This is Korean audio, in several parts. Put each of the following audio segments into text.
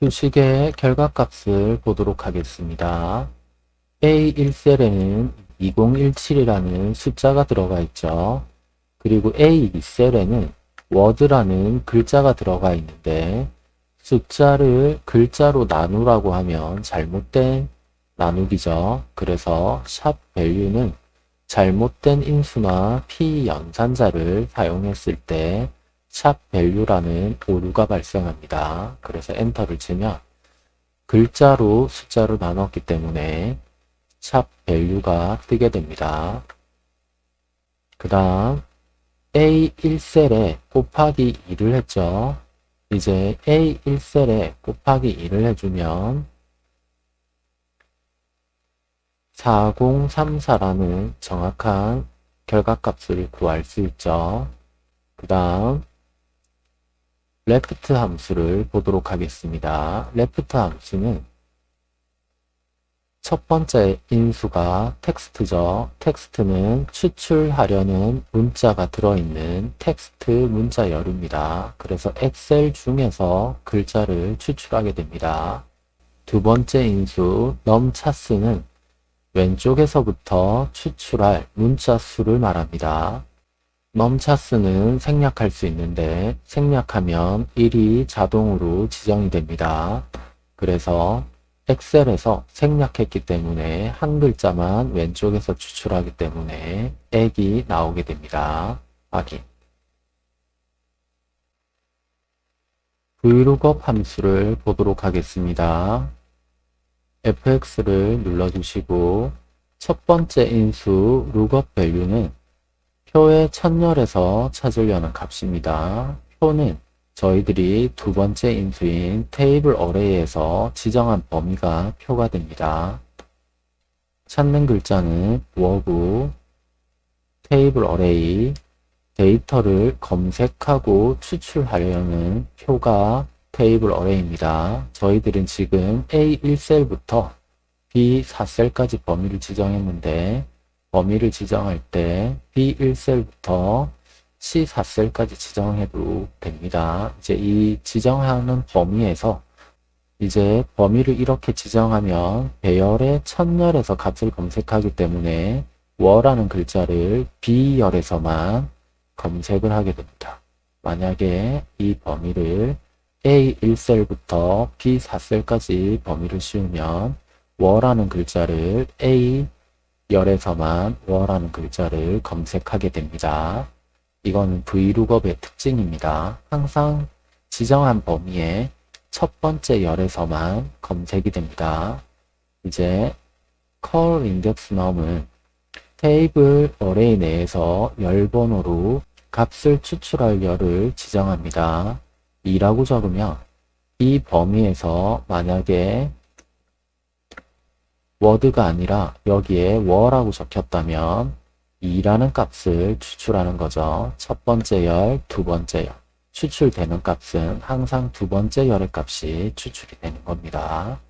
수식의 결과값을 보도록 하겠습니다. A1셀에는 2017이라는 숫자가 들어가 있죠. 그리고 A2셀에는 워드라는 글자가 들어가 있는데 숫자를 글자로 나누라고 하면 잘못된 나누기죠. 그래서 샵 value는 잘못된 인수나 p 연산자를 사용했을 때 샵 value라는 오류가 발생합니다. 그래서 엔터를 치면 글자로 숫자로 나눴기 때문에 샵 value가 뜨게 됩니다. 그 다음 A1셀에 곱하기 2를 했죠. 이제 A1셀에 곱하기 2를 해주면 4034라는 정확한 결과값을 구할 수 있죠. 그 다음 left 함수를 보도록 하겠습니다. left 함수는 첫 번째 인수가 텍스트죠. 텍스트는 추출하려는 문자가 들어있는 텍스트 문자열입니다. 그래서 엑셀 중에서 글자를 추출하게 됩니다. 두 번째 인수 num_chars는 왼쪽에서부터 추출할 문자 수를 말합니다. 넘차스는 생략할 수 있는데 생략하면 1이 자동으로 지정이 됩니다. 그래서 엑셀에서 생략했기 때문에 한 글자만 왼쪽에서 추출하기 때문에 액이 나오게 됩니다. 확인. vlookup 함수를 보도록 하겠습니다. fx를 눌러주시고 첫 번째 인수 lookup value는 표의 첫열에서 찾으려는 값입니다. 표는 저희들이 두 번째 인수인 table array에서 지정한 범위가 표가 됩니다. 찾는 글자는 워브 table array 데이터를 검색하고 추출하려는 표가 table array입니다. 저희들은 지금 A1셀부터 B4셀까지 범위를 지정했는데 범위를 지정할 때 B1셀부터 C4셀까지 지정해도 됩니다. 이제 이 지정하는 범위에서 이제 범위를 이렇게 지정하면 배열의 첫열에서 값을 검색하기 때문에 워라는 글자를 B열에서만 검색을 하게 됩니다. 만약에 이 범위를 A1셀부터 B4셀까지 범위를 씌우면 워라는 글자를 A 열에서만 워라는 글자를 검색하게 됩니다. 이거는 vlookup의 특징입니다. 항상 지정한 범위의 첫 번째 열에서만 검색이 됩니다. 이제 call index num은 테이블 어레이 내에서 열 번호로 값을 추출할 열을 지정합니다. 2라고 적으면 이 범위에서 만약에 워드가 아니라 여기에 워라고 적혔다면 2라는 값을 추출하는 거죠. 첫 번째 열, 두 번째 열. 추출되는 값은 항상 두 번째 열의 값이 추출이 되는 겁니다.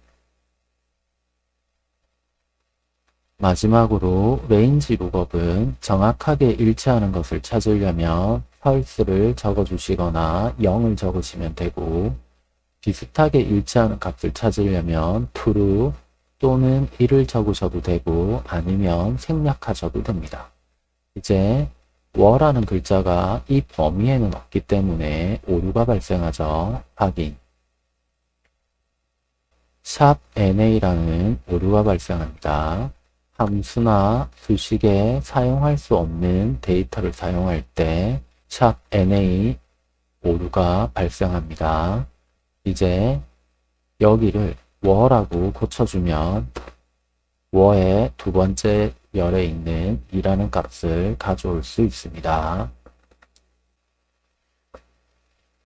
마지막으로 룩업은 정확하게 일치하는 것을 찾으려면 펄스를 적어주시거나 0을 적으시면 되고 비슷하게 일치하는 값을 찾으려면 true 또는 1을 적으셔도 되고 아니면 생략하셔도 됩니다. 이제 워라는 글자가 이 범위에는 없기 때문에 오류가 발생하죠. 확인. 샵 NA라는 오류가 발생합니다. 함수나 수식에 사용할 수 없는 데이터를 사용할 때 샵 NA 오류가 발생합니다. 이제 여기를 워라고 고쳐주면 워의 두 번째 열에 있는 이라는 값을 가져올 수 있습니다.